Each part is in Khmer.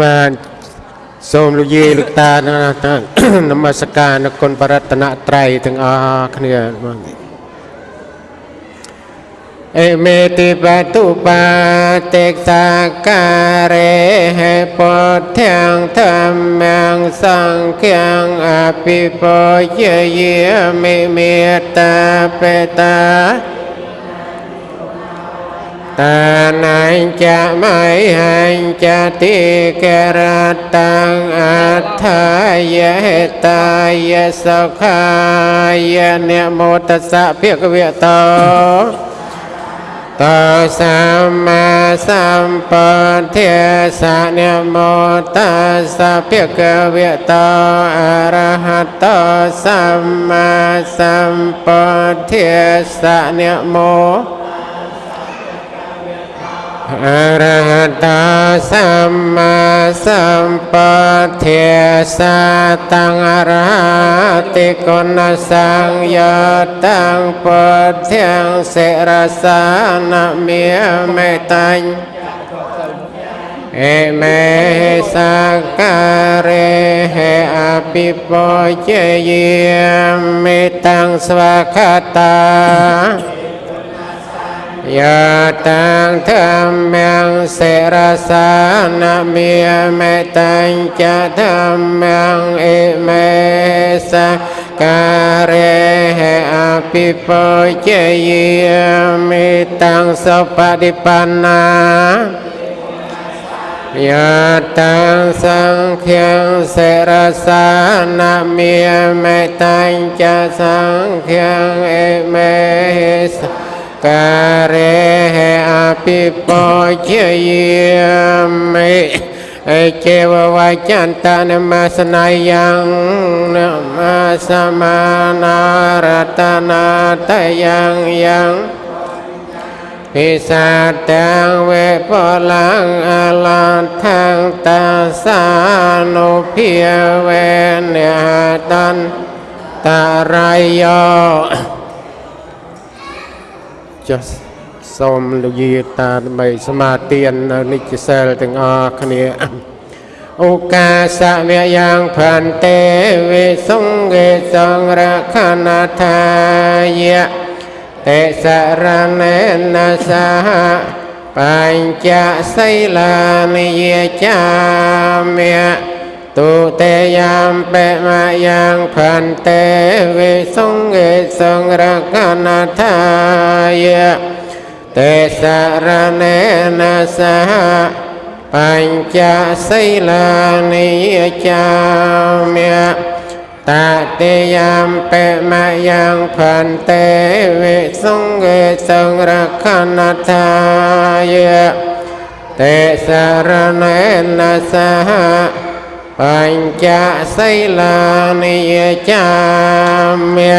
បាទសូមលោកយាយលោកតានមស្ការនគុណបរតនត្រ័យទាំងអស់គ្នាបាទអេមេតិបតុបាទេសាការេហេពុទ្ធាងធម្មងសង្ឃាងអភិពោយយាមិមេត្តាបេតា ta nai cha mai hành cha ti kê ra tăng a tha ye ta ye sa kha ye ne mô tát sa phiết việt tơ ta sa ma sam pa thê sa ne mô ta sa phiết việt tơ a ra ha ta sam ma sam pa thê sa ne mô អរហតសម្មាសម្ពុទ្ធិសាត ង្អរហតិគុណសង្យតੰពុទ្ធិសិរសានមេមេតាញ់អេមេសាការេហេអភិពោជយាមេតាំងស្វាខតា Yà tăng tham mạng sẽ ra xa nạ mìa mẹ tăng cha tham mạng ị mẹ xa ca rê hệ a pi phô chê yì mì tăng sô pa đi pa na Yà tăng sang khiang sẽ ra xa nạ mìa mẹ tăng cha sang khiang ị mẹ sa ការេអភិពោជាយាមិអេចេវវចន្តនមសនាយ៉ាងនមសមានារតនាតយ៉ាងយ៉ាងពិសាទាំងវេពលังអលថងតាសានុភាវេនតន្តរៃយោ ចុះសូមលោកយាយតាដើម្បីសមាទាននៅនិច្ចសិលទាំងអស់គ្នាឱកាសវៈយ៉ាងផន្តេវិសង្ឃេសង្រខណថាយៈតេសរណេនសហបញ្ចសីលានិយចាមិ ទុទេយាមបេមយ៉ាងផន្តេវិសង្ឃេសង្រកណថាយៈតេសារណេនសហបញ្ចសីលានិយចាមិតតិយាមបេមយ៉ាងផន្តេវិសង្ឃេសង្រកណថាយៈតេសារណេនសហ បញ្ចសីលានិយចាមិ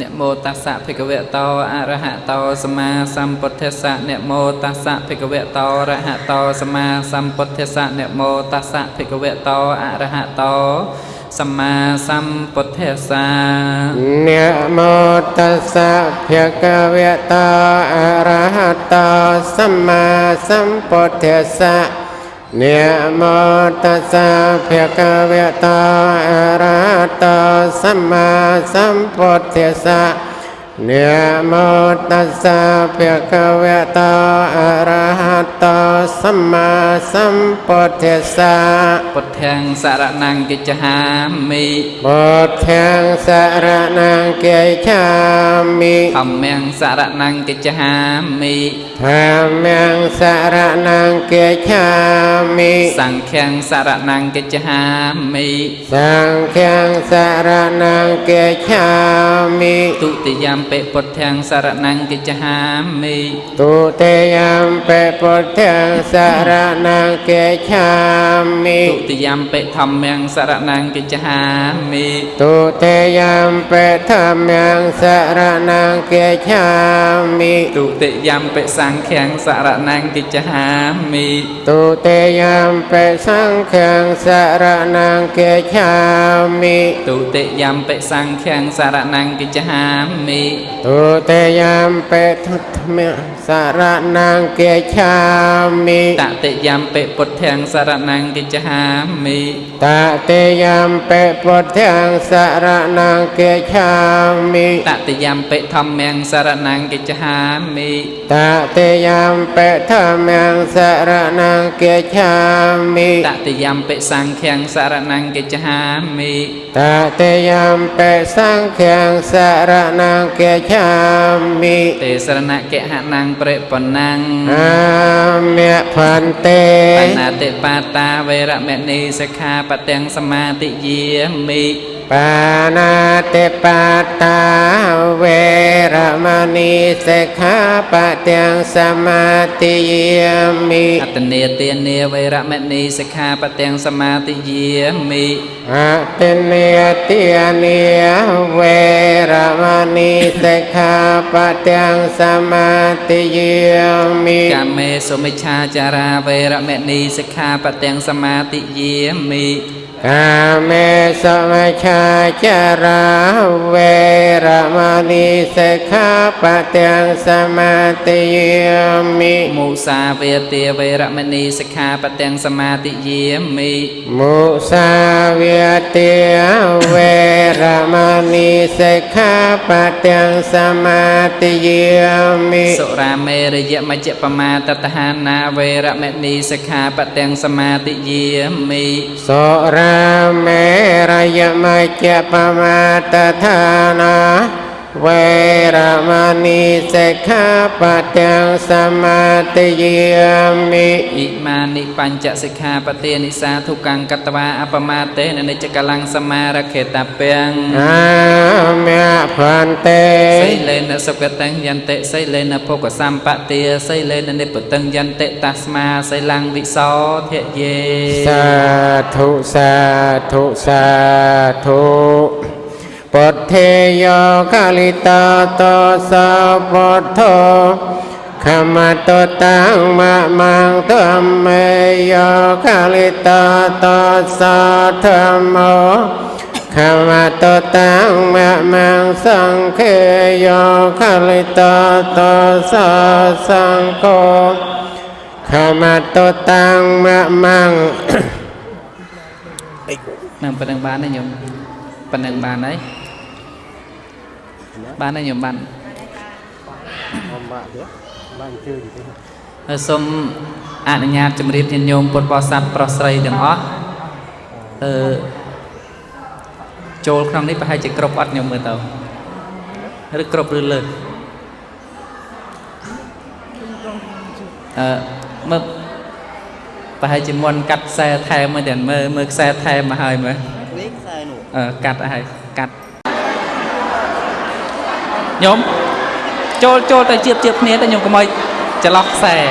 នមោតស្សៈភិក្ខវតោអរហតោសម្មាសម្ពុទ្ធស្សៈនមោតស្សៈភិក្ខវតោអរហតោសម្មាសម្ពុទ្ធស្សៈនមោតស្សៈភិក្ខវតោអរហតោសម្មាសម្ពុទ្ធស្សៈនមោតស្សៈភិក្ខវតោអរហតោសម្មាសម្ពុទ្ធស្សៈ នមោតស្សៈភគវតោអរហតោសម្មាសម្ពុទ្ធស្សៈ នមោតស្សៈភគវតោអរហតោសម្មាសម្ពុទ្ធស្សៈពុទ្ធាំសរណង្កិច្ឆាមិពុទ្ធាំសរណង្កិច្ឆាមិធម្មំសរណង្កិច្ឆាមិធម្មំសរណង្កិច្ឆាមិសង្ឃំសរណង្កិច្ឆាមិសង្ឃំសរណង្កិច្ឆាមិទុតិយំពេពុទ្ធាំសរណង្កិច្ឆាមិទុតិយំពេពុទ្ធាំសរណង្កិច្ឆាមិទុតិយំពេធម្មំសរណង្កិច្ឆាមិទុតិយំពេធម្មំសរណង្កិច្ឆាមិទុតិយំពេសង្ឃំសរណង្កិច្ឆាមិទុតិយំពេសង្ឃំសរណង្កិច្ឆាមិទុតិយំពេសង្ឃំសរណង្កិច្ឆាមិទុតិយមពេទុតមៈសរណង្គាឆាមិតតិយមពិពុទ្ធាំសរណង្កិច្ឆាមិតតិយមពេពុទ្ធាំសរណង្គាឆាមិតតិយមពិធម្មំសរណង្កិច្ឆាមិតតិយមពេធម្មំសរណង្គាឆាមិតតិយមពិសង្ឃំសរណង្កិច្ឆាមិតតិយមពេសង្ឃំសរណង្គាឆាមិទេសរណកិហណੰប្រេបណੰអាមិផន្តេបណាតិបាតាវេរមណីសិក្ខាបទាំងសមាទិយាមិ បាណាតិបាតាវេរមណីសិក្ខាបទាំងសមាទិយាមិអតនេទានាវេរមណីសិក្ខាបទាំងសមាទិយាមិអតិនេតិនេវេរមណីសិក្ខាបទាំងសមាទិយាមិកាមេសុមិច្ឆាចារាវេរមណីសិក្ខាបទាំងសមាទិយាមិ កាមេសមច្ឆាចារាវេរមណីសិក្ខាបទាំងសមាទិយាមិមុសាវេទាវេរមណីសិក្ខាបទាំងសមាទិយាមិមុសាវាទាវេរមណីសិក្ខាបទាំងសមាទិយាមិសុរាមេរយមជ្ជបមាតតហានាវេរមណីសិក្ខាបទាំងសមាទិយាមិសុរាមេរយមជ្ជបមាតដ្ឋានា វេរមណីសិក្ខាបទាំងសមាទិយាមិអ៊ីមានិបញ្ចសិក្ខាបទានិសាធុកੰកតវាអបមាតេននិច្ចកលੰសមារខេតពាំងអាមិផន្តេសីលេនសុគតੰយន្តិសីលេនភោគសម្បទាសីលេននិពតੰយន្តិតស្មាសីលੰវិសោធយេសាធុសាធុសាធុ ពុទ្ធេយោកាលិតាតោសោពុទ្ធោខមតតាំងមមង្ធម្មេយោកាលិតាតោសោធម្មោខមតតាំងមមង្សង្ឃេយោកាលិតាតោសោសង្ឃោខមតតាំងមមង្សនឹងប៉ុណ្្នឹងបានទេញោមប៉ុណ្្នឹងបានហើយ បានហើយញោមបានបានជើងទេហើយសូមអនុញ្ញាតជម្រាបញាតិញោមពុទ្ធបរិស័ទប្រុសស្រីទាំងអស់អឺចូលក្នុងនេះប្រហែលជាគ្រប់អត់ញោមមើលទៅឬគ្រប់ឬលើសអឺមើលប្រហែលជាមុនកាត់ខ្សែថែមមើលទាំងមើលមើលខ្សែថែមមកហើយមើលនេះខ្សែនោះអឺកាត់ហើយកាត់ ញោមចូលចូលទៅជៀបជៀបគ្នាទៅញោមកុំឲ្យច្រឡោះខ្សែឥ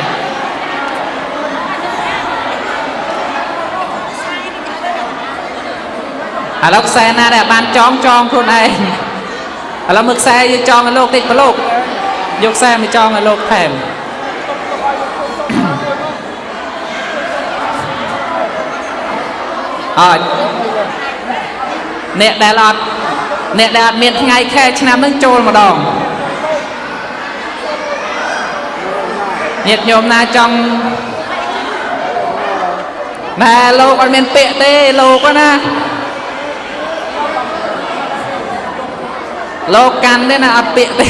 ឡូវខ្សែណាដែលបានចងចងខ្លួនឯងឥឡូវមើលខ្សែយើងចងឲ្យលោកតិចប្រលោកយកខ្សែមកចងឲ្យលោកថែមអត់អ្នកដែលអត់ អ្នកដែលអត់មានថ្ងៃខែឆ្នាំនឹងចូលម្ដងញាតិញោមណាចង់ណែលោកអត់មានពាក្យទេលោកណាលោកកាន់ទេណាអត់ពាក្យទេ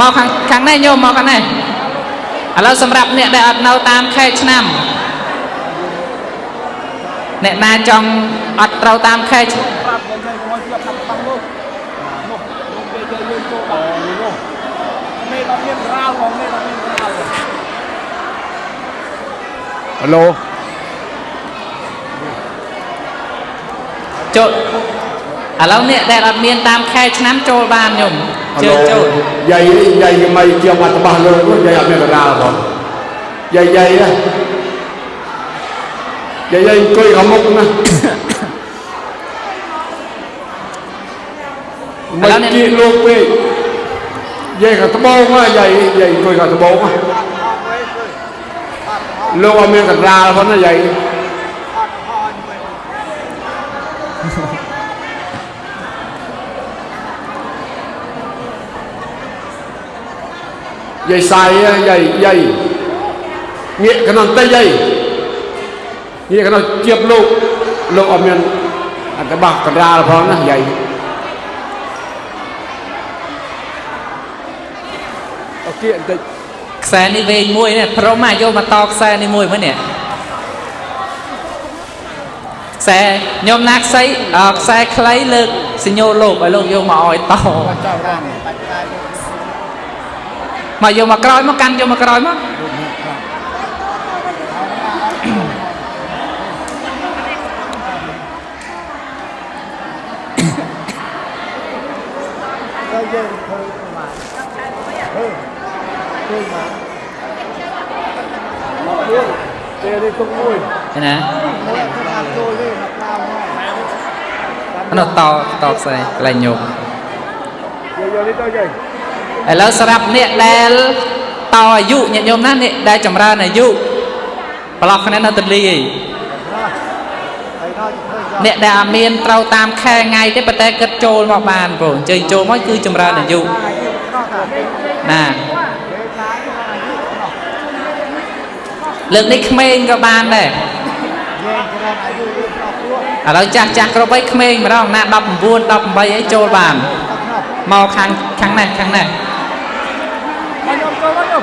មកខាងខាងនេះញោមមកខាងនេះឥឡូវសម្រាប់អ្នកដែលអត់នៅតាមខែឆ្នាំ អ្នកណាចង់អត់ត្រូវតាមខែឆ្នាំប្រាប់យើងទៅមកជាប់តាមបាំងនោះនោះនោះគេជើយើងចូលដល់នោះមេដល់មានរ៉ាវមកមេដល់មានរ៉ាវហឡូចូលឥឡូវអ្នកដែលអត់មានតាមខែឆ្នាំចូលបានញោមជើចូលយាយយាយយ៉ាងម៉េចជាប់អត់បោះលើនោះយាយអត់មានកណ្ដាលផងយាយយាយ 예예 거의 안 먹구나 mấy km về cả tao bao mà vậy vậy coi cả tao bao mà lâu mà mình cả ra vẫn là vậy vậy sai vậy vậy nghĩa cái nằm tay vậy នកណ្ដាលផងណាយាយឥយាយសាយយាយយាយងាកក្នុងតិចយាយងាកក្នុងជៀបលោកលោកអត់មានអត្តបះកណ្ដាលផងណាយាយអត់គៀបន្តិចខ្សែនេះវែងមួយនេះព្រមមកយកមកតខ្សែនេះមួយមើលនេះខ្សែខ្ញុំណាខ្សែអឺខ្សែខ្លីលើកសញ្ញោលោកឲ្យលោកយកមកឲ្យតចោលរាំបាច់តែលោកមកយកមកក្រោយមកកាន់យកមកក្រោយមក ទៅយើងធ្វើប្រមាណធ្វើធ្វើមកមកមួយ ទេនេះទុកមួយឃើញណាមួយធ្វើតាមចូលទេមកតាមមកអានោះតតខ្សែកន្លែងញោមយកយកនេះទៅយាយឥឡូវសម្រាប់អ្នកដែលតអាយុញាតិញោមណាអ្នកដែលចម្រើនអាយុប្រឡោះគ្នានៅទន្លេឯងហើយដល់ធ្វើចោលអ្នកដែលអត់មានត្រូវតាមខែថ្ងៃទេប៉ុន្តែគិតចូលមកបានបងអញ្ជើញចូលមកគឺចម្រើនអាយុអាយុដល់តែពេលណា ពេលខ្លះអាយុដល់ លើកនេះក្មេងក៏បានដែរយើងច្រើនអាយុយើងដល់ព្រោះឥឡូវចាស់ចាស់គ្រប់អីក្មេងម្ដងណា19 18អីចូលបានដល់ក្នុងមកខាងខាងនេះខាងនេះមកខ្ញុំចូលមកខ្ញុំ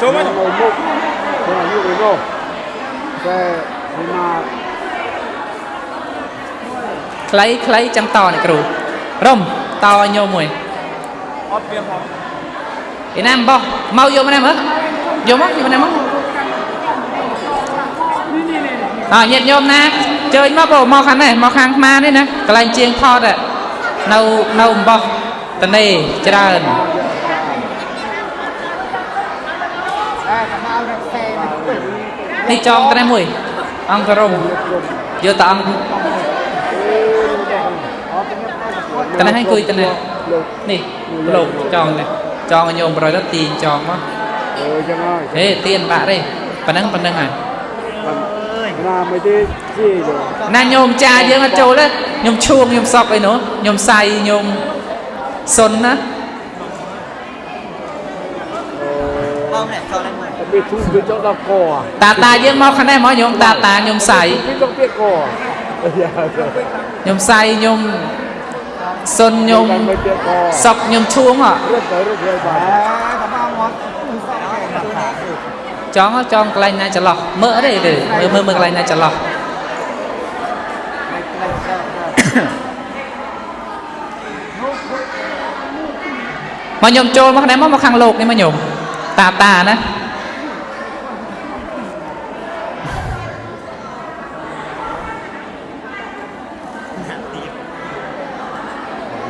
ចូលមកខ្ញុំមុខខ្ញុំអាយុវិញនោះតែဒီမှာខ្លីខ្លីចឹងតនេះគ្រូរុំតឲ្យញោមមួយអត់មានផងឯណាបោះមកយកមកនេះមើលយកមកយកមកនេះមក អើញាតិញោមណាជើញមកបងមកខាងនេះមកខាងខ្មានេះណាកន្លែងជាងថតอะនៅនៅអំបោះតនេច្រើនអើកមករកផ្សេងនេះចងត្រេះមួយ អង្គរំយកតអង្គអត់ទៅតនេះឲ្យគួយតនេះនេះលោកចងនេះចងឲ្យញោមប្រយទៅទាញចងមកអឺចឹងហើយហេទាញបាក់ទេប៉ណ្ណឹងប៉ណ្ណឹងហើយ ណាមិនទេជីទេណាញោមចាយើងអត់ចូលទេញោមឈួងញោមសក់អីនោះញោមសៃញោមសុនណាតែវាធូរវាចង់ដល់កតាតាយើងមកខាងនេះមកញោមតាតាញោមសៃវាចង់ទៀតកញោមសៃញោមសុនញោមមិនទៀតកសក់ញោមឈួងហ៎ រត់ទៅរត់ទៅបាទអើកមកមក ចង់ហ៎ចង់កន្លែងណាចន្លោះមើលទេទេមើលមើលមើលកន្លែងណាចន្លោះមកញោមចូលមកខាងនេះមកមកខាងលោកនេះមកញោមតាតាណា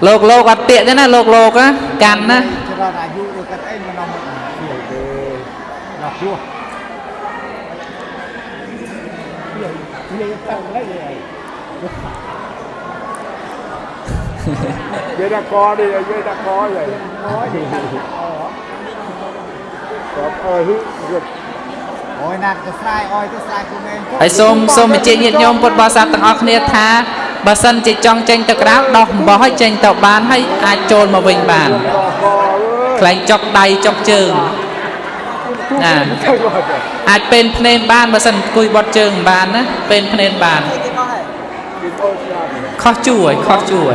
លោកលោកអត់ទៀកទេណាលោកលោកណាកាន់ណាច្រើនអាយុឬកាត់អីមកនំមកទេដល់ ព្រោះវាទៅហើយយាយដាក់កនេះយាយដាក់កយាយអូយគាត់អើយរត់អូយណាត់ទៅស្រ័យអើយទៅស្រ័យគុំឯងហើយសូមសូមបញ្ជាក់ញាតិញោមពុទ្ធបរិស័ទទាំងអស់គ្នាថាបើសិនជាចង់ចេញទៅក្រៅដោះអំបោះឲ្យចេញទៅបានហើយអាចចូលមកវិញបានខ្លែងចុកដៃចុកជើង ណាអាចពេនភ្នែនបានបើសិនអង្គុយបត់ជើងមិនបានណាពេនភ្នែនបានខុសជួរខុសជួរ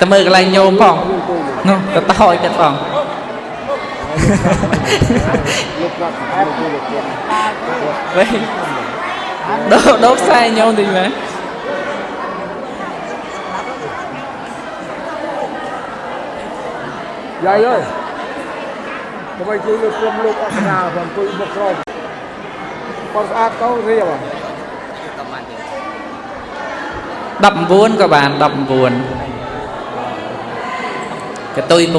តើមើលកន្លែងញោមផងនោះទៅតោចទៀតផងវិញដូរដូរខ្សែញោមតិចមែន យាយអើយដើម្បីជួយលើកក្រុមលោកអក្សរាផងជួយមកក្រុមគាត់ស្អាតទៅរៀប19ក៏បាន19កតុយ9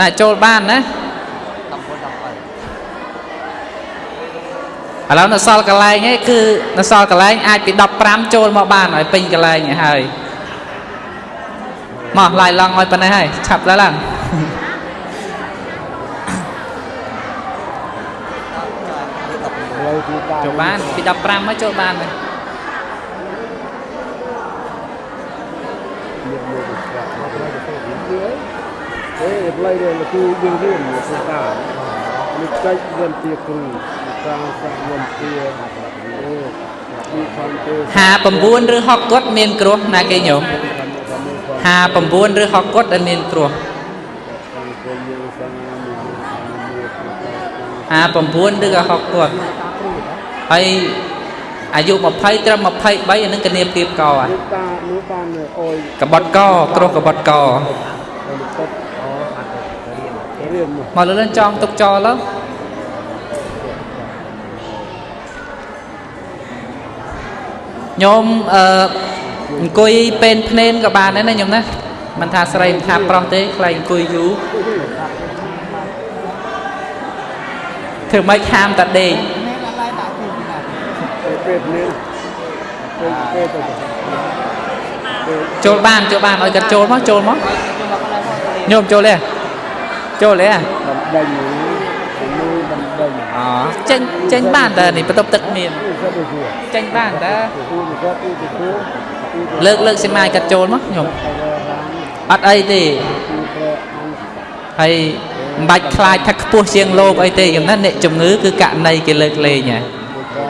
ណាចូលបានណាឥឡូវនៅសល់កន្លែងឯងគឺនៅសល់កន្លែងអាចពី15ចូលមកបានឲ្យពេញកន្លែងឯងហើយ មកឡាយឡងឲ្យប៉ុណ្ណេះហើយឆាប់ឡើងឡើងហើយទីតាចូលបានពី15មកចូលបានហើយមានមួយស្រាប់មកទៅទៅវិញទៀតអេផ្លៃនេះគឺយើងរៀនមកស្ដាប់នេះចែកវិនទាគ្រូសាសាវិនទាអេពីខាងទេ59ឬ60គាត់មានគ្រោះណាគេញោម 59ឬ60គាត់ដែលមានគ្រោះខាងគេយើងសាមានមាន59ឬក៏60គាត់ហើយអាយុ20ត្រឹម23អានឹងគនាពីបកអានេះតានោះបានអុយកបត់កគ្រោះកបត់កទៅទឹកអូអត់រៀនមកមកលើលឿនចងទុកចោលទៅញោមអឺ អង្គុយពេនភ្នែនក៏បានដែរណាញោមណាមិនថាស្រីមិនថាប្រុសទេខ្លាចអង្គុយយូរធ្វើម៉េចខាមតាដេកទៅពេទ្យនេះទៅពេទ្យទៅចូលបានចូលបានឲ្យគាត់ចូលមកចូលមកញោមចូលទេចូលទេបណ្ដេញមួយបណ្ដេញអូចេញចេញបានតើនេះបន្ទប់ទឹកមាននេះក៏ទៅជួចេញបានតើទៅទៅទៅទៅទៅ លើកលើកសមាយគាត់ចូលមកញោមទៅរាងអត់អីទេទីប្រអង្គហើយមិនបាច់ខ្លាចថាខ្ពស់ជាងលោកអីទេយ៉ាងណាអ្នកជំងឺគឺករណីគេលើកលែងហ่ะទៅក៏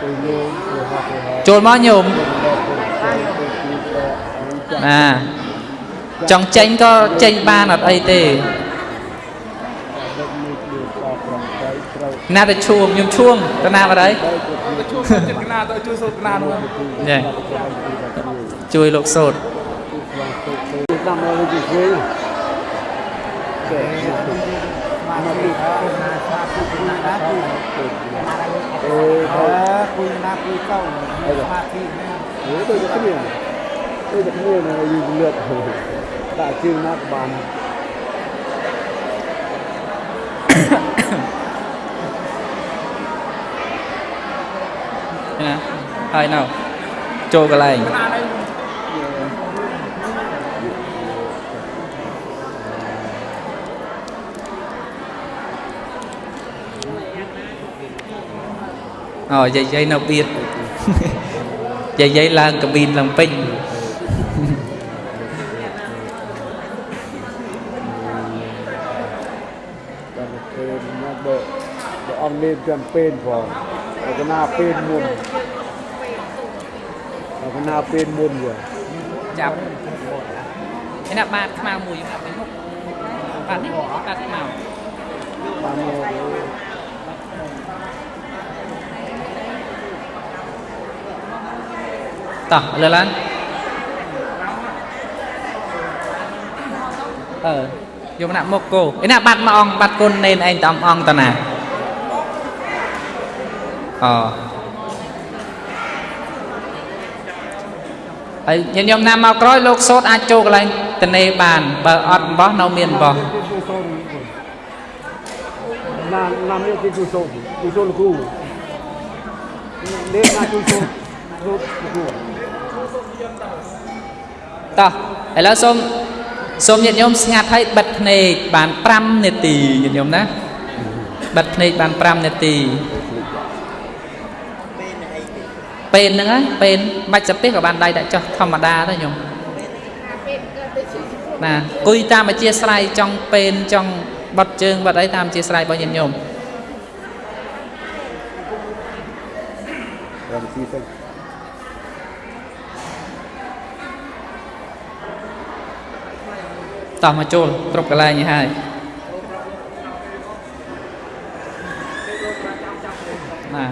ទៅយោទៅហត់ទៅហត់ចូលមកញោមណាចង់ចេញក៏ចេញបានអត់អីទេ ដឹកនេះគឺក៏ប្រំទៅត្រូវ ណាទៅឈួងខ្ញុំឈួងទៅណាបាត់ហើយទៅជួបជួយចិត្តកណាទៅជួយសូត្រកណានោះនេះជួយលោកសូត្រទៅតាមមកទៅជឿតែមកពីណាសាពុណាណាគឺអឺគុយណាគុយកោសមាធិហេទៅទៅគ្នាទៅទៅគ្នានៅយូរលឿនដាក់ជើងណាស់បាន ណាហើយនៅចូលកន្លែងអូយាយយាយនៅបៀតយាយយាយឡើងកាប៊ីនឡើងពេញដល់ពេលមកបើបើអង្គលេងចាំពេលផង តែកណាពេលមុនតែកណាពេលមុនយើចាប់ឯណាបាតខ្មៅមួយខ្ញុំដាក់ទៅមុខបាតនេះបាតខ្មៅបានមកតោះលើឡើងអឺយកណាក់មុខគោឯណាបាត់មកអង្គបាត់គុណនេនឯងតំអង្គតណា អហើយញាតិញោមណាមកក្រោយលោកសោតអាចចូលកន្លែងតនេបាន បើអត់អំបោះនៅមានអំបោះណាណាមានទីគូសូនគូសូនគូលេណាគូសូនគូគូតោះឥឡូវសូមសូមញាតិញោមស្ងាត់ឲ្យបិទភ្នែកបាន5នាទីញាតិញោមណាបិទភ្នែកបាន5នាទី ពេលហ្នឹងហើយពេលបាច់សាពេះក៏បានដៃដាក់ចុះធម្មតាទៅញោមណាគួយតាមអធិស្ស្រ័យចង់ពេលចង់បត់ជើងបត់អីតាមអធិស្ស្រ័យរបស់ញាតិញោមរំស៊ីទៅតោះមកចូលគ្រប់កន្លែងនេះហើយណា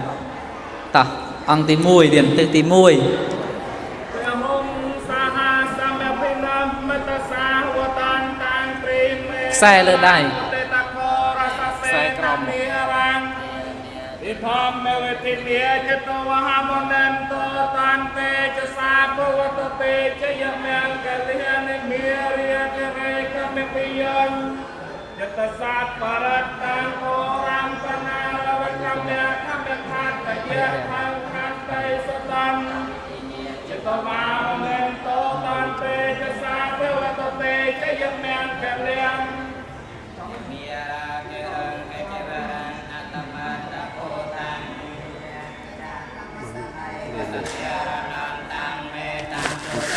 តោះ អង្គទី1ទៀតទិសទី1ព្រះអង្គសាហាសម្យភិនមតសាវតានតានព្រេមេខ្សែលើដៃតេតខរសសេក្រមេរាំងិធម្មមេវតិមេចិត្តវហមនន្តតានតេចសាភវតតេចយមង្គលិនិមេរិយតិរេកមេពិយញយតសាបរតតានអូរាមបណាលវកម្មយខមខាតយៈខំខា ដីសតំចិត្តមកមែនតតានពេចសាទេវតទេចយមែនខលៀងមីរាកេរកេរអតមតកោតាំ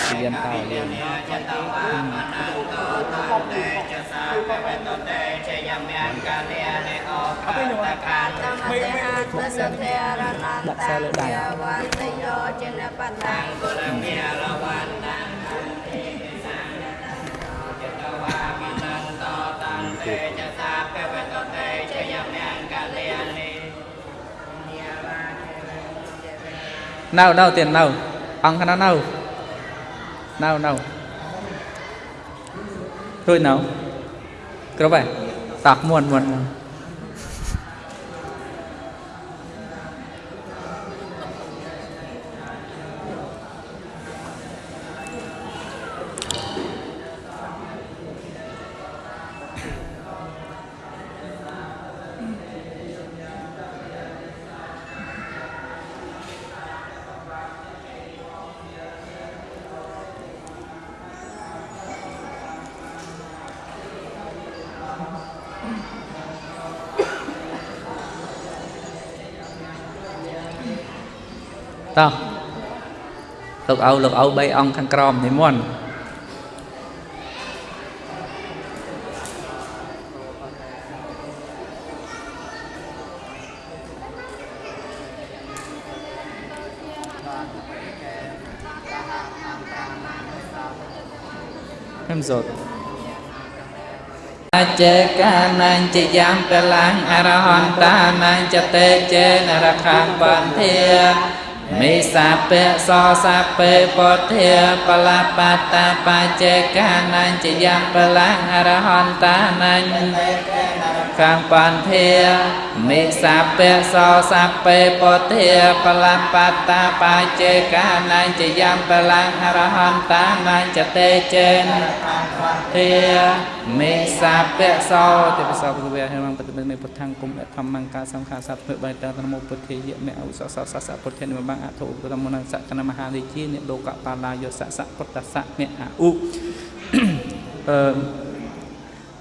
เรียนเต่าเรียนจะตาวามนันโตตันเตจะสาเปตเตจะยามยันกาเลเน គណានៅនៅនៅរួចនៅគ្រប់ហើយតោះមួនមួនមួនតោះ លោកឪលោកឪ3អង្គខាងក្រោមនិមន្តខ្ញុំសូត្រអចេកានាញចយ៉ាងបលាំងអរហន្តានាញចតេចេនរខាបន្ធា មេសាពៈសសាពេពុទ្ធាបលបតាបចេកានាញចយ៉ាងបលាំងអរហន្តានាញខាងបន្ធាមេសាពៈសសាពេពុទ្ធាបលបតាបចេកានាញចយ៉ាងបលាំងអរហន្តានាញចតេចេន ធាមេសាពៈសោទេពសោភគវៈហេមងបតិមេពុទ្ធាំគុំអធម្មង្កាសង្ខាសត្វធ្វើបាយតនមោពុទ្ធាយមេអុសសសសពុទ្ធានិមបាំងអធុឧបតមនសកណមហារាជានិលោកបាឡាយោសសពុទ្ធសៈមេអឧអឺ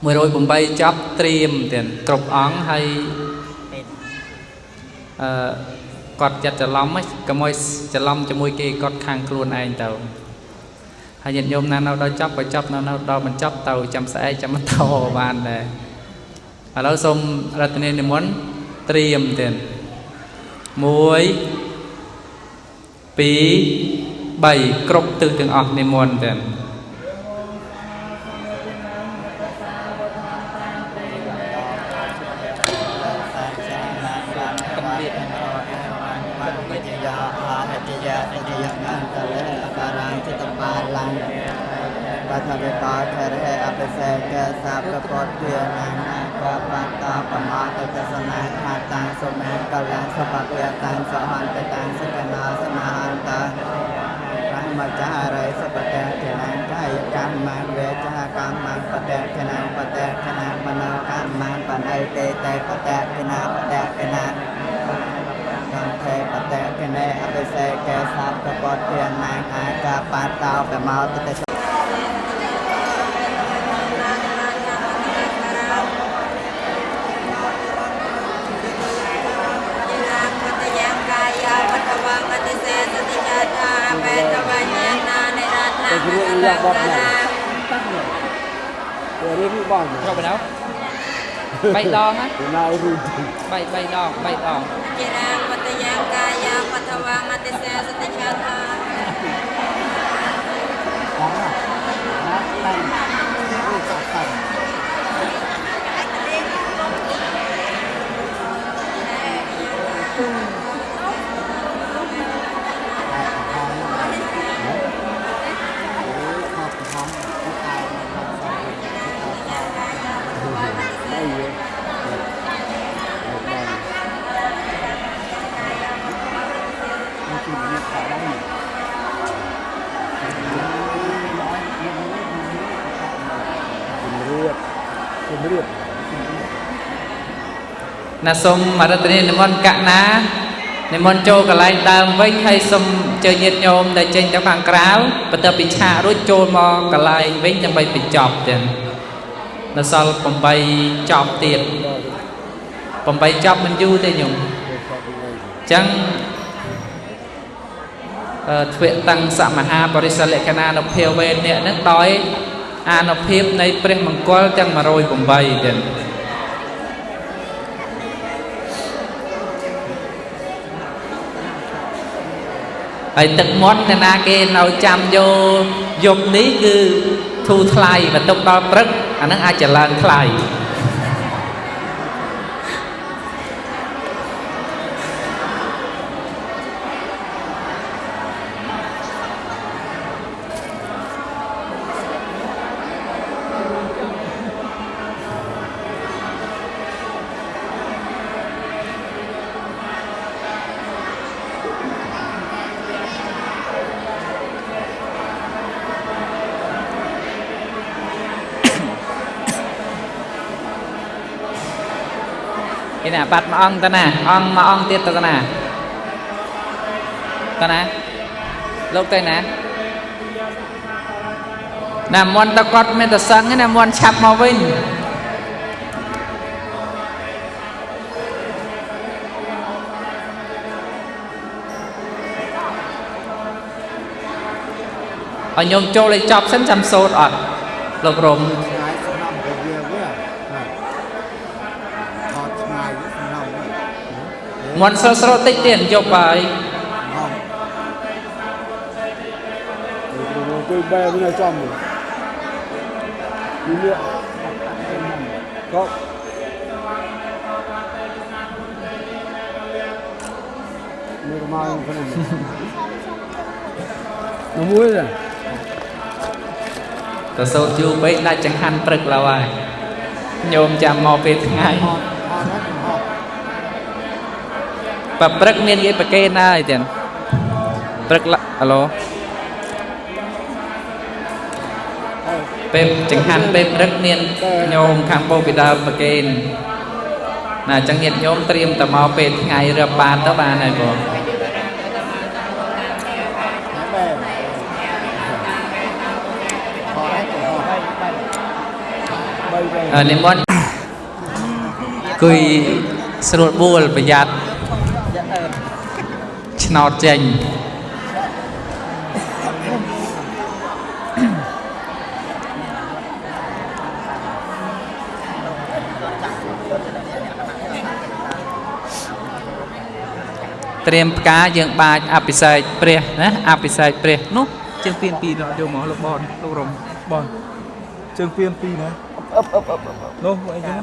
108ចប់ត្រៀមទៀតគ្រប់អង្គហើយអឺគាត់ចិត្តច្រឡំហ្នឹងកុំឲ្យច្រឡំជាមួយគេគាត់ខាងខ្លួនឯងទៅ ហើយញាតិញោមណានៅដល់ចប់ក៏ចប់នៅនៅដល់បញ្ចប់ទៅចាំស្អែកចាំបន្តបានដែរឥឡូវសូមរតនានិមន្តត្រៀមទៀត1 2 3គ្រប់ទិសទាំងអស់និមន្តទៀត បាទតោប្រមោទិតរឿងរបស់បងទៅរឿងបងចូលបណ្ដោ3ដងណាណារូប3 3ដង3ដងជារាមតយាកាយាបថវាមតិសេសតិឆាថា time. Riệp ណាសូមអរតនីនិមន្តកណានិមន្តចូលកន្លែងដើមវិញហើយសូមជើញាតិញោមដែលចេញទៅខាងក្រៅបន្ទាប់ពីឆាករួចចូលមកកន្លែងវិញដើម្បីបញ្ចប់ទៀតនៅសល់8ចប់ទៀត8ចប់មិនយូរទេញោមអញ្ចឹងអឺទ្វេតੰសមហាបរិសលក្ខណានុភាវេអ្នកនឹងដោយ អានុភាពនៃព្រះមង្គលទាំង108ទៀតហើយទឹកមាត់អ្នកណាគេនៅចាំយកយប់នេះគឺធូរថ្លៃបន្ទុកដល់ព្រឹកអានឹងអាចจะឡើងថ្លៃ នេះណាបាត់មួយអង្គទៅណាអង្គមួយអង្គទៀតទៅណាទៅណាលោកទៅណាណាមន់តគាត់មានតែសឹងទេណាមន់ឆាប់មកវិញឲ្យញោមចូលឲ្យចប់សិនចាំសូត្រអត់លោករំ ឆ្ងាយសំណំទៅវាវាថតឆ្ងាយសំណំវិញ មន់ស្រស់ស្រស់តិចទៀតយប់ហើយ tôi bè bên này trong rồi đi lựa có Mày có mai không cái này nó muối rồi ទៅសូត្រយូរពេកដាច់ចង្ហាន់ព្រឹកឡើយហើយញោមចាំមកពេលថ្ងៃ ថតហ្នឹងថត បើព្រឹកមានគេប្រកេនហើយទៀតព្រឹកឡាហឡូពេលចង្ហាន់ពេលព្រឹកមានញោមខាងបូពីដើមប្រកេនណាអញ្ចឹងញាតិញោមត្រៀមតែមកពេលថ្ងៃរឹបបានទៅបានហើយបងបែបអឺនិមន្តគួយស្រួលបួលប្រយ័ត្ន ឆ្នោតចេញត្រៀមផ្កាយើងបាចអភិសេកព្រះណាអភិសេកព្រះនោះជាងពៀនពីរដល់យកមកលោកបនលោករំបងជើងពៀនពីរណាអឹបអឹបអឹបនោះមកអីចឹង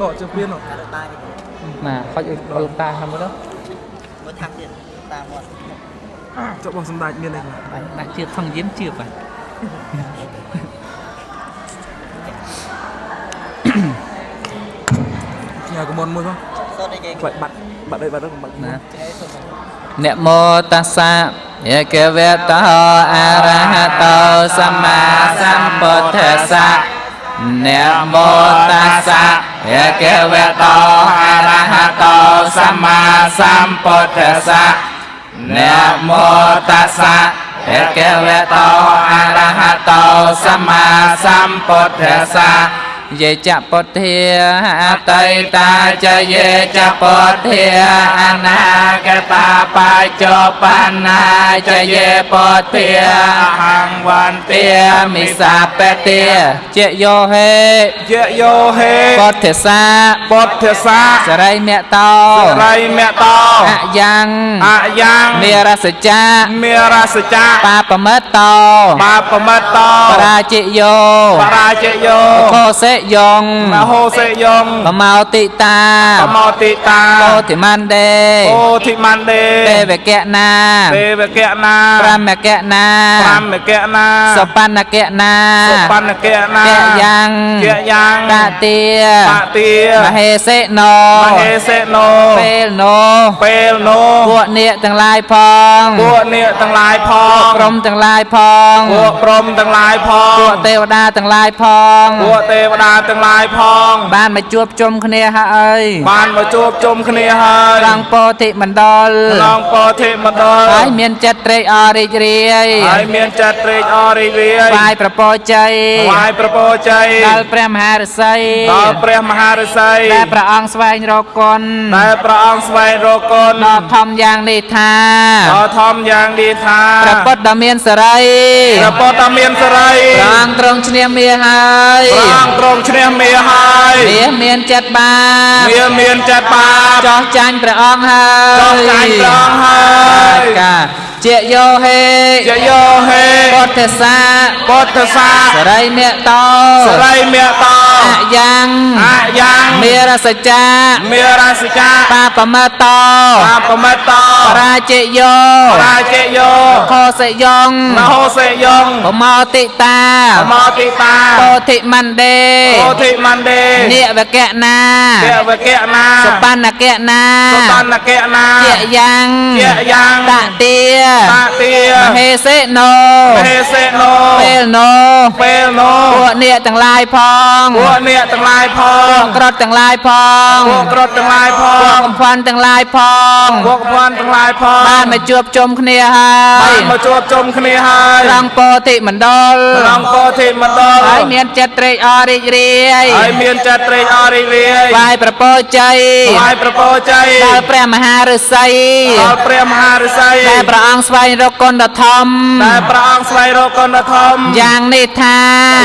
នោះជើងពៀននោះណាខុចឲ្យលោកតាហ្នឹងមើលទៅ មើលថាប់ទៀតតាមមាត់ចុះបងសម្ដេចមានអីខ្លះដាក់ជឿថងយាមជឿបាទញ៉ាកមុនមួយផងសូត្រអីគេខ្លាច់បាត់បាត់អីបាត់ហ្នឹងបាត់ណានមោតាសៈយេកវេតោអរហតោសម្មាសម្ពុទ្ធស្សៈនមោតាសៈ ยะเกวโตอะระหะโตสัมมาสัมพุทธัสสะนะโมตัสสะยะเกวโตอะระหะโตสัมมาสัมพุทธัสสะ យេចពុទ្ធាអតីតាចយេចពុទ្ធាអនាគតាបច្ចុប្បន្នាចយេពុទ្ធាអហង្វន្ទាមិសាបតិជាយោហេយៈយោហេពុទ្ធសាពុទ្ធសាសរិមតោរៃមតោអយ៉ាងអយ៉ាងមេរសចាមេរសចាបាបមិតតោបាបមិតតោបរាជិយោបរាជយោខោសេយងមហោសេយងបមោតិតាបមោតិតាពោធិមណ្ដេអូធិមណ្ដេទេវកៈណាទេវកៈណាប្រមកៈណាប្រមកៈណាសបណ្ណកៈណាសុបណ្ណកៈណាកៈយ៉ាងកៈយ៉ាងតតិបតិមហេសេណោមហេសេណូពេលណោពេលនោះពួកនាគទាំងឡាយផងពួកនាគទាំងឡាយផពួកងក្រុមទាំងឡាយផងពួកព្រំទាំងឡាយផងពួកទេវតាទាំងឡាយផងពួកទេវតាតាទាំងឡាយផង បានមកជួបជុំគ្នាហើយបានមកជួបជុំគ្នាហើយត្រង់ពោធិមណ្ឌលក្នុងពោធិមណ្ឌលហើយមានចិត្តត្រេកអររីករាយហើយមានចិត្តត្រេកអររីករាយថ្វាយប្រពោជ័យថ្វាយប្រពោជ័យដល់ព្រះមហាឫសីដល់ព្រះមហាឫសីដែលព្រះអង្គស្វែងរកគុណដែលព្រះអង្គស្វែងរកគុណដ៏ធំយ៉ាងនេះថាដ៏ធំយ៉ាងនេះថាព្រះពុទ្ធដ៏មានសេរីព្រះពុទ្ធដ៏មានសេរីព្រះអង្គទ្រង់ឈ្នះមាសហើយព្រះអង្គទ្រង់ឈ្នះមាសហើយមាសមានចិត្តបាបមាសមានចិត្តបាបចោះចាញ់ព្រះអង្គហើយចោះចាញ់ព្រះអង្គហើយកាជាយោហេជាយោហេពុទ្ធសាពុទ្ធសាសរិមេតោសរិមេតោអយ៉ាងអយ៉ាងមេរសច្ចាមេរាសិកាបាបមតោបាបមិតោបរាជិយោរាជយោខោសយងមហោសេយងបមោតិតាអមតិតាពោធិមណ្ដេពោធិមណ្ដេនិវកៈណាទេវកៈណាសបណ្ណកៈណាសបណ្ណកៈណាជាយ៉ាងជាយ៉ាងតទាតាទាមហេសេណូមហេសេណូពេលណូពេលនោះពួកអ្នកទាំងឡាយផងពួកអ្នកទាំងឡាយផពួកងក្រត់ទាំងឡាយផងពួកក្រត់ទាំងឡាយផពួកងកំផាន់ទាំងឡាយផងពួកភ័ណ្ឌទាំងឡាយផងបានមកជួបជុំគ្នាហើបាយនមកជួបជុំគ្នាហើយត្រង់ពោធិមណ្ឌលក្នុងពោធិមណ្ឌលហើយមានចិត្តត្រេកអររីករាយហើយមានចិត្តត្រេកអររីករាយថ្វាយប្រពោជ័យថ្វាយប្រពោជ័យដល់ព្រះមហាឫសីដល់ព្រះមហាឫសីដែលព្រះអង្គស្វែងរកគុណដ៏ធំដែលព្រះអង្គស្វែងរកគុណធម៌យ៉ាងនេះថា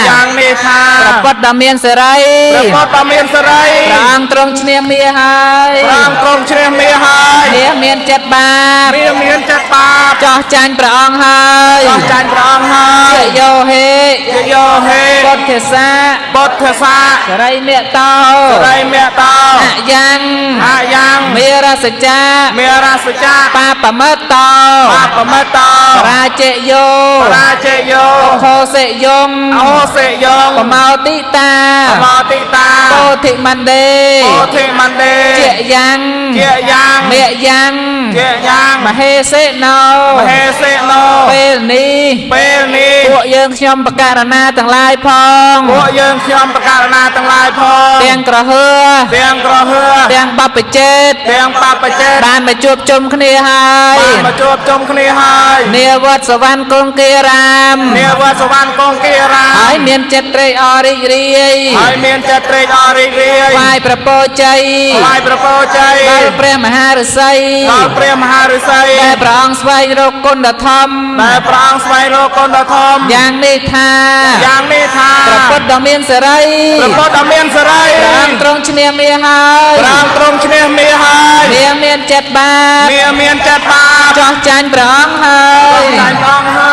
យ៉ាងនេះថាព្រះពុទ្ធដ៏មានសេរីព្រះពុទ្ធដ៏មានសេរីព្រះអង្គទ្រង់ឈ្នះមាសហើយព្រះអង្គទ្រង់ជ្រះមាសហើយមាសមានចិត្តបាបមាសមានចិត្តបាបចោះចាញ់ព្រះអង្គហើយចោះចាញ់ព្រះអង្គហើយជាយោហេជាយោហេពុទ្ធសាពុទ្ធសាសរិមេតោសរិមេតោអយ៉ាងអាយ៉ាងមេរសច្ចាមេរាសចាបាបមតោបាបមិតោបរាជយោរាជយោខោសិយងអោសេយងបមោតិតាអមតិតាពោធិមណ្ដេពោធិមណ្ដេជាយ៉ាងជាយ៉ាងមេយ៉ាងជាយ៉ាងមហេសេណោមហេសេណូពេលនេះពេលនេះពួកយើងខ្ញុំបករណាទាំងឡាយផងពួកយើងខ្ញុំប្រកាសណាទាំងឡាយផងទាំងក្រហឺទាំងក្រហឺទាំងបព្វជេតទាំងបបចេតបានមកជួបជុំគ្នាហើយបានមកជួបជុំគ្នាហើយនាវត្តសវណ្ណគង្គីរាមនាវត្តសវណ្ណកងគីរាហើយមានចិត្តត្រេកអររីករាយហើយមានចិត្តត្រេកអររីករាយថ្វាយប្រពោជ័យថ្វាយប្រពោជ័យដល់ព្រះមហា ឫសីដល់ព្រះមហាឫសីដែលព្រះអង្គស្វែងរកគុណដ៏ធំដែលព្រះអង្គស្វែងរកគុណដ៏ធំយ៉ាងនេះថាយ៉ាងនេះថាព្រះពុទ្ធដ៏មានសេរីព្រះពុទ្ធដ៏មានសេរីព្រះអង្គទ្រង់ឈ្នះមាសហើយព្រះអង្គទ្រង់ឈ្នះមាសហើយមាសមានចិត្តបាបមាសមានចិត្តបាបចោះចាញ់ព្រះអង្គហើយចាញ់ព្រះអង្គហើយ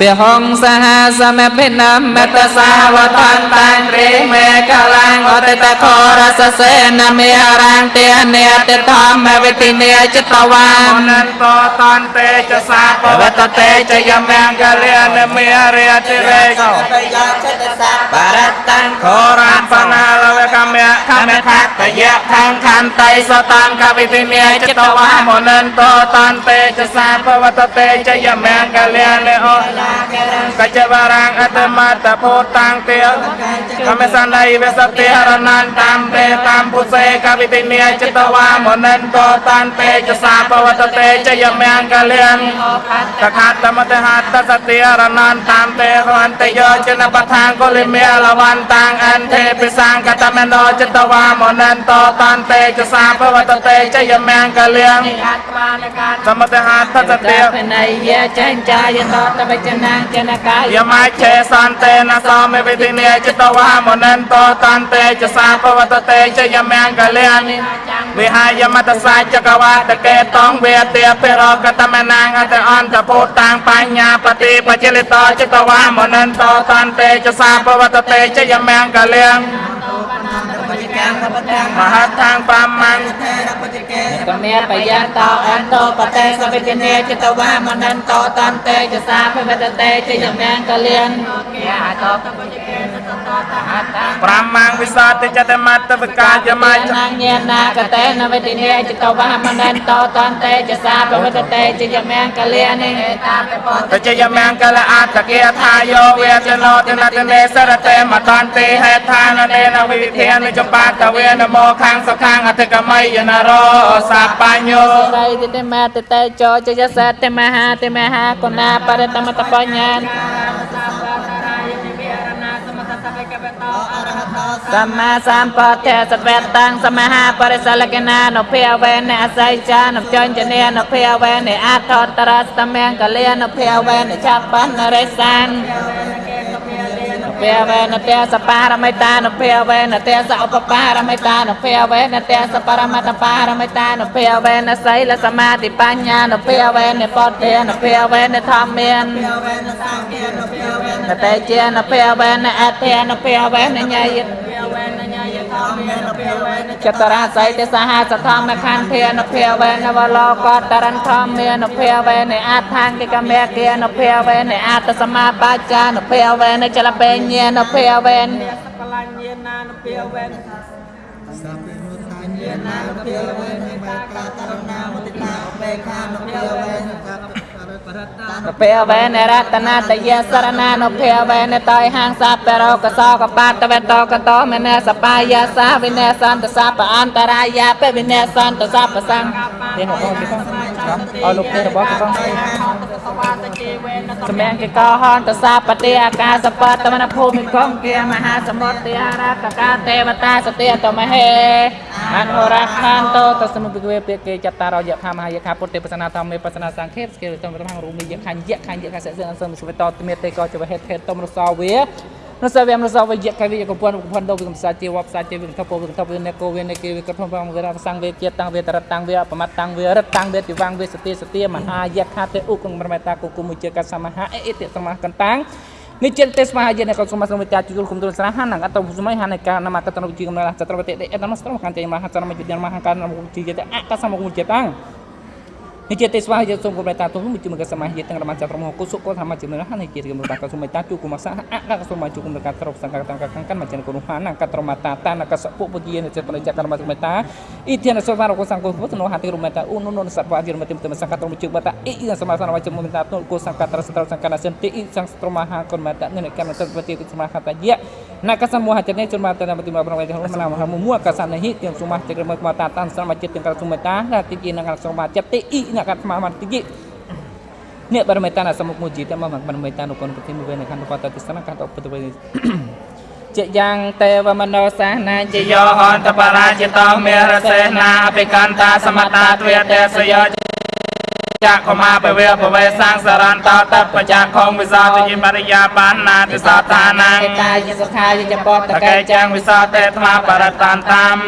ព្រះហង្សហសមភិនមតសាវតន្តាំត្រេមេកលាំងអតិតខរសសេនមេរាំងទេនេតធម្មវិទិនេចិត្តវាអមនន្តតន្តេចសាបវតតេចយមង្គលិនមេរិយតិរេកោបរតੰខរានបណាលវកម្មៈខមខតយៈខាងខន្តៃសតាំកវិទិនេចិត្តវាមនន្តតន្តេចសាបវតតេចយមង្គលិនអូកច្ចវរាងអតមតពោតាំងទេកមេសណៃវសតិហរណន្តាមទេតាមពុសេកវិទិនេចិត្តវាមនន្តតន្តេចសាបវតតេចយមង្គលិនតខាតមតហតសតិរណន្តាមទេរន្តយោចនបថាងកុលិមេលវន្តាងអន្ទេពិសង្កតមេណោចតវាមនន្តតន្តេចសាភវតតេចយមង្គលៀងសមតហតសតិភណៃយចេញចាយតតបចនាចនកាយយមច្ឆេសន្តេនសោមេវិទិនេចតវាមនន្តតន្តេចសាភវតតេចយមង្គលៀងវិហាយមតសាចកវាតកេតងវេទាពិរកតមនាងអតអន្តពុតាងបញ្ញាបតិបជលិតចតវាមនន្តតន្តេចសាភវតតេចយមង្គលៀង មហតាងបាមង្កមេបយន្តោអន្តោបតេសវិទនេចតវាមនន្តតន្តេចសាភវតតេចយមង្គលៀនកតបតិកេតតតតអត្តា ប្រមាំងវិសតិចតមត្តវិកាយមច្ចនាងញានាកតេនវេទិនេចតវហមនន្តោតន្តេចសាពវតតេចយមង្គលិនិតាបពតតជយមង្គលអត្តគាថាយោវេចនោទនតនេសរតេមតន្តិហេដ្ឋាននេនវិវិធានវិចបាតវេនមោខាងសខាងអធិកមយនរោសាបញ្ញោរៃតិមេតតេចោចយសតមហាតិមហាគុណាបរិតមតបញ្ញា សម្មាសម្ពុទ្ធសវេតាំងសមហាបរិសលកណានុភាវេនអស័យចានុចញ្ញនេនុភាវេនអថតរស្តមង្គលានុភាវេនចាប់បណ្ណរិសាន ភាវេនទេសបារមិតានុភាវេនទេសឧបបារមិតានុភាវេនទេសបរមត្តបារមិតានុភាវេនសីលសមាធិបញ្ញានុភាវេនពុទ្ធេនុភាវេនធម្មាននតេជានុភាវេនអធិនុភាវេនញយ ចតរាស័យទេសហាសធម្មខន្ធានុភាវេនវលោកតរន្ធម្មាននុភាវេនអថាង្គិកមេគានុភាវេនអតសមាបាចានុភាវេនចលពេញ្ញានុភាវេនកលាញាណានុភាវេនសាពេនុថាញាណានុភាវេនមេកាតរណាមុទិតាឧបេខានុភាវេនកាប រតានុភាវេនរតនាតយសរណានុភាវេនតយហាងសាពរោកសោកបាតវេតកតោមេនសបាយាសាវិនេសន្តសពអន្តរាយាបវិនេសន្តសពសង្ឃនេះមកបងគេផងអរលោកទេរបស់គេផង សម្ញាគេកោហន្តសាបតិអាកាសបតមនភូមិកងគាមហាសមុទ្រអារកកាទេវតាសតិតមហេអនុរខានតតសមុពិកវេពាគេចតារយខមហាយខាពុទ្ធេបសនាធម្មេបសនាសង្ឃេបស្គេតំរំរូមីយខញ្ញយខញ្ញយខសសិនសំសុវតតមេតេកោចវហេតហេតតំរសោវា នសវេមនសវយកវិយកពនពនដោវិកំសាជាវបសាជាវិកតពវិកតពវិនេកោវិនេគេវិកតភងវេរសង្ឃវេជាតាំងវេតរតាំងវេបមតតាំងវេរតាំងវេតិវាងវេសតិសតិមហាយខាទេឧគងប្រមេតាគុគុមុជកសមហាអេតិសមះកន្តាំងនិចិត្តទេសមហាយនកសុមសមតាជុលគុំទុលស្រហានងអតសម័យហានកានមកតនវិជកំណចត្រវតិអេតនស្រមកានទេមហាចរមយុទ្ធមហាកានមវិជយតអកសមគុមុជតាំងនេះជាទេសវាយសូមគំរតាទុំមួយមកសមាហិទាំងរមចត្រមគុសុកធម្មជានរហនេះជាគំរតាកសុមិតាជុគុមសាអកសុមជុគុមកាត្រប់សង្កតកកកម្មចិនគុណហានកត្រមតាតានកសពុពុជានិចបរិយករមសុមិតាអ៊ីធានសវរកសង្កុពុទ្ធនោហតិរមតាឧនុនុសត្វាយរមតិមតសង្កតរមជុបតាអ៊ីសមាសនវជមុមិតាទុកុសង្កត្រសត្រសង្កតសិនតិអ៊ីសង្ស្រមហាគុណមតានិកម្មតវតិសមហតយៈណកសមោហចនេជនមតនមតិមប្រវេទមណាមហមួកសនហិទាំងសុមចក្រមកតាតានស្រមចិត្តទាំងកសុមិតាតិជានកសមចិត្តតិអ៊ីនកស្មាមតិយអ្នកបរមេតានសមុខមួយជីតមកបរមេតានុគុណប្រតិមួយវេនខណ្ឌបតទស្សនកាតឧបតវេជាយ៉ាងទេវមនោសាសនាជាជយោហន្តបរាជតោមេរសេនាអភិកន្តាសមតាទ្វេទេសយោចក្ខមាបវេបវេសាងសរន្តោតបច្ចខងវិសោទិមរិយាបានណាទិសតានាងឯកាយសុខាយចបតតកេកេចាំងវិសោតេថ្មបរតានតាម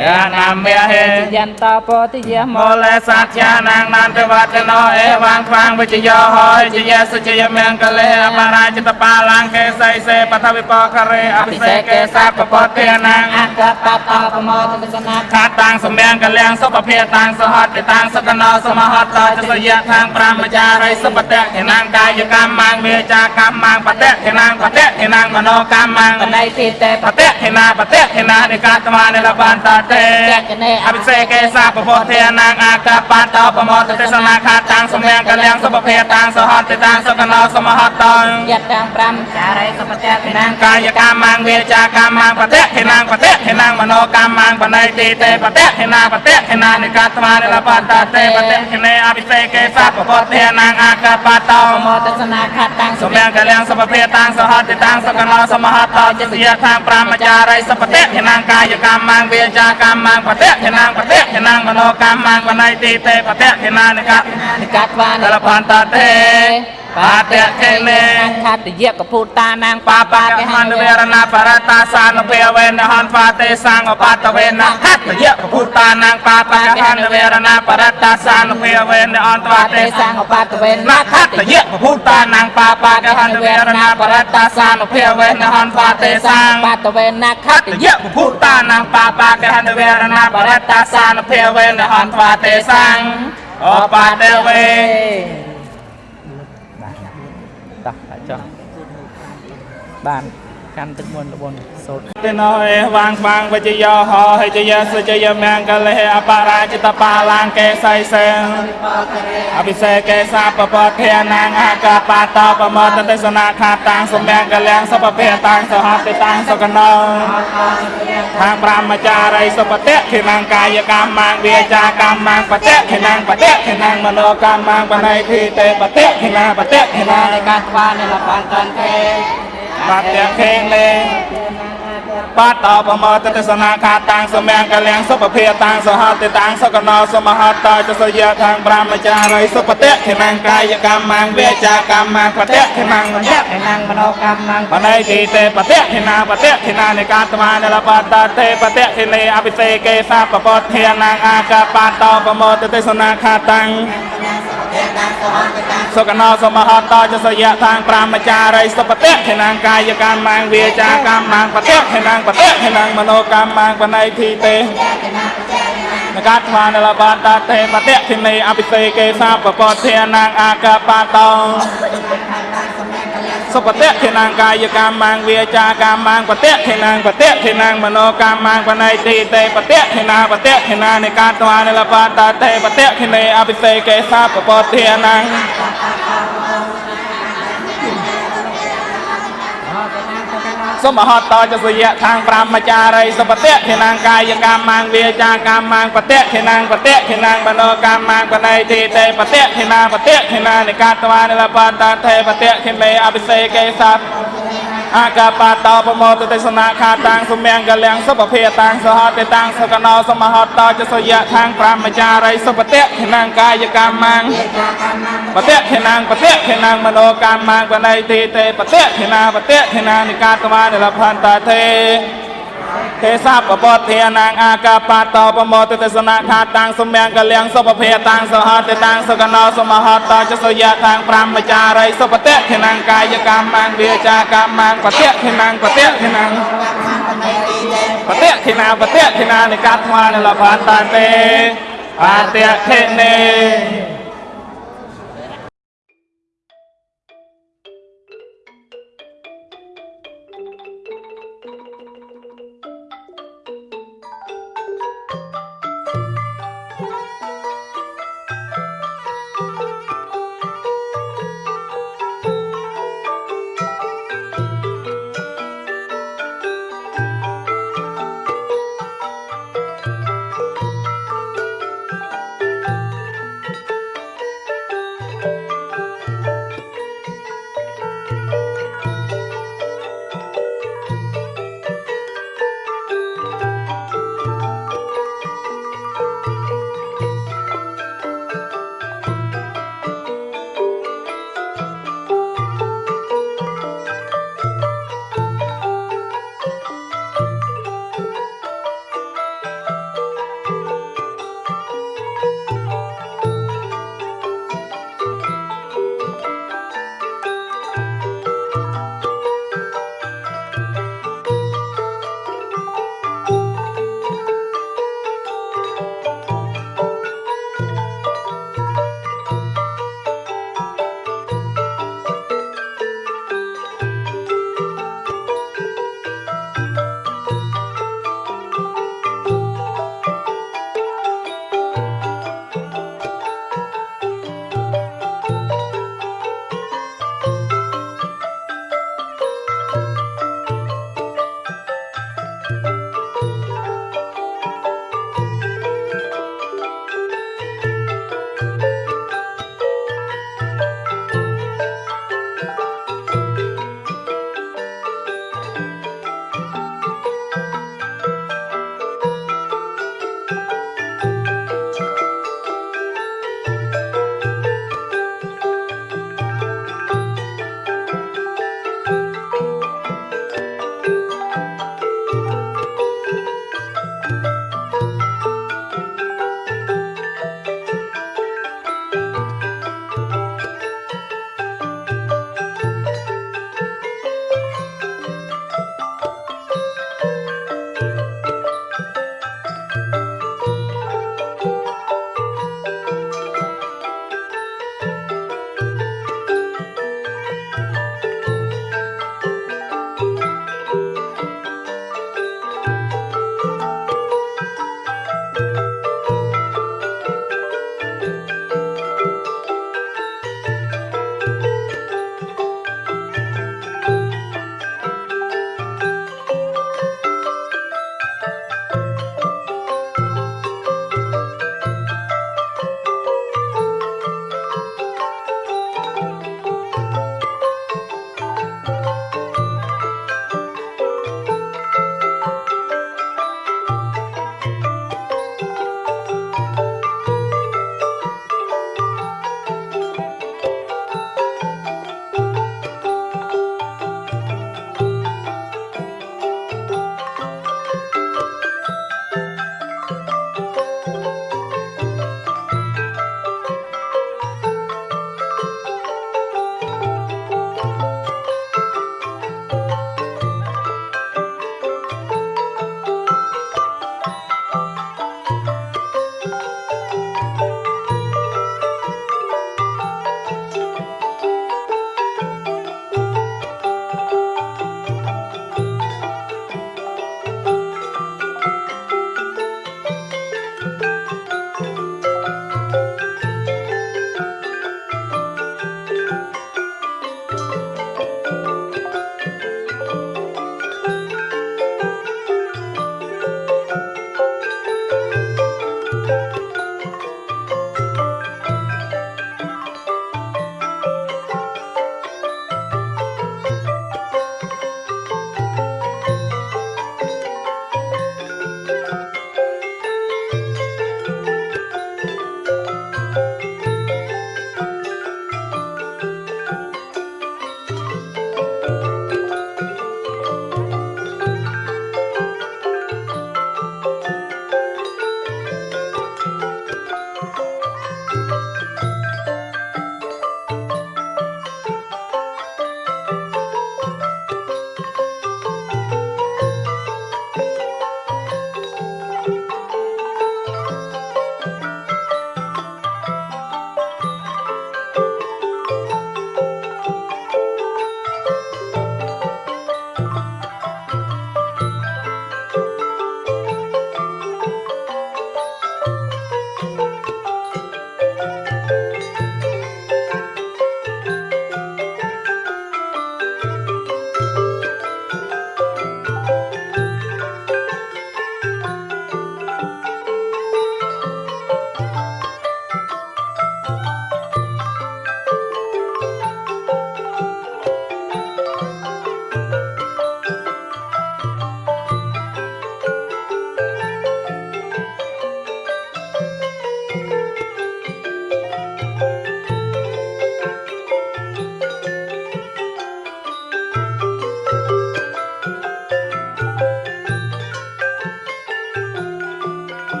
យានាមេហេយន្តោពតិយមមោលេសច្ចានាងនន្តវតនោអេវាងខ្វាងវិជយោហើយជយសុជយមង្គលេអបរាជតបាឡាងកេសៃសេបថវិបករេអភិសេកេសាពពតិនាងអកបតោប្រមោទស្សនាខាតាំងសម្យ៉ាងកលៀងសុភភាតាំងសហតតាំងសតនោសមហតតចសយៈខាងប្រមចារិសុបតៈខេណាងកាយកម្មមាងមេចាកម្មមាងបតៈខេណាងបតៈខេណាងមនោកម្មមាងបណៃទីតេបតៈខេណាបតៈខេណានិកាតមានិលបានតតេចកណេអភិសេកេសាពពុទ្ធេនាងអាកាបាតោប្រមោទទេសនាខាតាំងសម្យ៉ាងកលៀងសុភភាតាំងសហតតាំងសតនោសមហតតយតាំ5ចារិសុបតៈខេណាងកាយកម្មមាងវាចាកម្មមាងបតៈខេណាងបតៈខេណាងមនោកម្មមាងបណៃទីតេបតៈខេណាបតៈខេណានិកាតមានិលបានតតេបតៈខេនេអភិសេកេសាពពុទ្ធេនាងអាកាបាតោប្រមោទស្សនាខតាំងសម្យ៉ាងកលៀងសុភភាតាំងសហតតាំងសកណោសមហតោចសយៈខាងប្រមចារិសុបតៈខេណាងកាយកម្មមាងវាចាកម្មមាងបតៈខេណាងបតៈខេណាងមនោកម្មមាងបណៃទីតេបតៈខេណានិកាតនិកាតវានតលបានតតេ បាតៈខេនេខតយៈកពុតានាងបាបាកមន្តវេរណាបរតាសានុភេវេនហនហ្វាទេសង្ឃបតវេនហត្តយៈពុតានាងបាបាកមន្តវេរណាបរតាសានុភេវេនអន្តវាបាទេទេសង្ឃបតវេននហត្តយៈពុតានាងបាបាកមន្តវេរណាបរតាសានុភេវេនហនហ្វាទេសង្ឃបតវេនណាខហត្តយៈពុតានាងបាបាកមន្តវេរណាបរតាសានុភេវេនហនហ្វាទេសង្ឃអបតវេ តោះចុះបាន កាន់ទឹកមន្តលបុនសូត្រទេណោអេវាងវាងវជយោហោហិជយសជយមង្គលេអបរាជតបាឡាងកេសៃសេអភិសេកេសាបពតិណាងអកាបតោបមតតេសនាខាតាំងសម្ញកលាំងសពភេតាំងសហតិតាំងសកណោខាងប្រមចារីសុបតិខេណាងកាយកម្មាងវាចាកម្មាងបតិខេណាងបតិខេណាងមនោកម្មាងបណៃភីតេបតិខេណាបតិខេណាឯកាស្វានិលបានតន្តេ បាទទាំងខេងលេងបាទតបមតទេសនាកាតាំងសម្ញាំងកលាំងសុភភាតាំងសហតិតាំងសកណោសមហតតចសយៈខាងប្រមចារីសុភតិខេណាំងកាយកម្មាំងវាចាកម្មាំងបតិខេណាំងមយៈខេណាំងមនោកម្មាំងបណៃទីទេបតិខេណាបតិខេណានិកាតមានិលបតតេបតិខេនេអភិសេកេសាបពតធានាងអាកាបាទតបមតទេសនាកាតាំង សុគណោសមហតោចសយៈតាងប្រាមចារីសុបតៈខេណាងកាយកម្មមាងវាចាកម្មមាងបតៈខេណាងបតៈខេណាងមโนកម្មមាងបណៃធីទេនកាថ្លានលបាតាទេបតៈធិនីអភិសេកេសាបពតធានាងអាកាបតោ សុបតិខេនាងកាយកម្មមាងវាចាកម្មមាងបតិខេនាងបតិខេនាងមโนកម្មមាងបណៃទីទេបតិខេនាបតិខេនានៃការថ្វានលបានតតេបតិខេនេអភិសេកេសាបពធានាង សុមហតតចសយៈខាង5មចារីសុបតិខេនាងកាយកម្មមាងវាចាកម្មមាងបតិខេនាងបតិខេនាងបណោកម្មមាងបណៃទីតេបតិខេនាបតិខេនានិកាតវានិលបតតេបតិខេមេអភិសេកេសัพ អាកាបាតោប្រមោទទេសនាខាតាំងសម្យ៉ាងកលាំងសុភភាតាំងសហតេតាំងសកណោសមហតតចសយៈខាង5មចារីសុបតិខេនាងកាយកម្មមាងបតិខេនាងបតិខេនាងមโนកម្មមាងបណៃទីតេបតិខេនាបតិខេនានិកាតមានិលភន្តទេ ទេសាបពតធានាងអាកាបាតោបមោទទេសនាខាតាំងសម្យ៉ាងកលៀងសុភភេតាំងសហតេតាំងសកណោសមហតចសយៈខាង5មចារីសុបតិខេនាងកាយកម្មមាងវាចាកម្មមាងបតិខេនាងបតិខេនាងបតិខេនាបតិខេនានិកាតមានិលភន្តទេបតិខេនេ